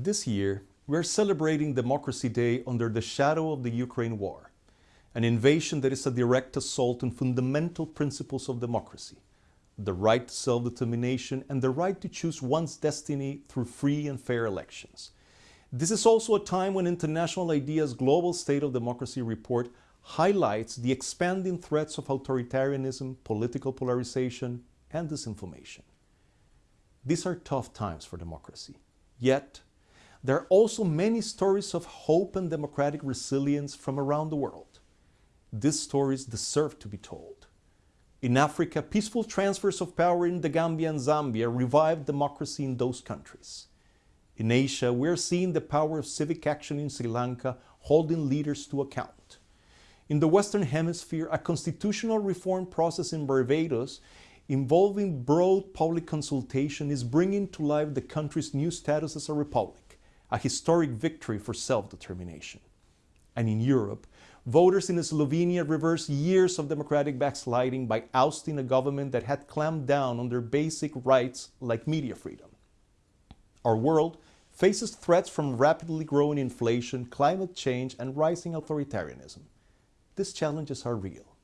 This year, we are celebrating Democracy Day under the shadow of the Ukraine war, an invasion that is a direct assault on fundamental principles of democracy, the right to self-determination and the right to choose one's destiny through free and fair elections. This is also a time when International IDEA's Global State of Democracy report highlights the expanding threats of authoritarianism, political polarization, and disinformation. These are tough times for democracy. Yet, there are also many stories of hope and democratic resilience from around the world. These stories deserve to be told. In Africa, peaceful transfers of power in the Gambia and Zambia revived democracy in those countries. In Asia, we are seeing the power of civic action in Sri Lanka holding leaders to account. In the Western Hemisphere, a constitutional reform process in Barbados involving broad public consultation is bringing to life the country's new status as a republic, a historic victory for self-determination. And in Europe, voters in Slovenia reversed years of democratic backsliding by ousting a government that had clamped down on their basic rights like media freedom. Our world faces threats from rapidly growing inflation, climate change, and rising authoritarianism. These challenges are real.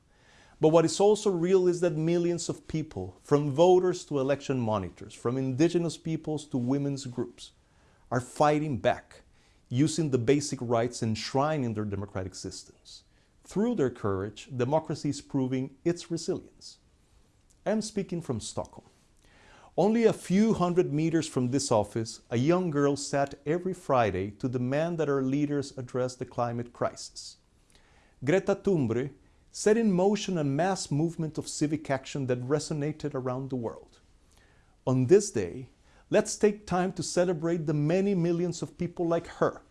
But what is also real is that millions of people, from voters to election monitors, from indigenous peoples to women's groups, are fighting back, using the basic rights enshrined in their democratic systems. Through their courage, democracy is proving its resilience. I am speaking from Stockholm. Only a few hundred meters from this office, a young girl sat every Friday to demand that our leaders address the climate crisis. Greta Thunberg set in motion a mass movement of civic action that resonated around the world. On this day, let's take time to celebrate the many millions of people like her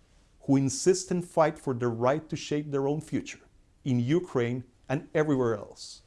who insist and fight for the right to shape their own future in Ukraine and everywhere else.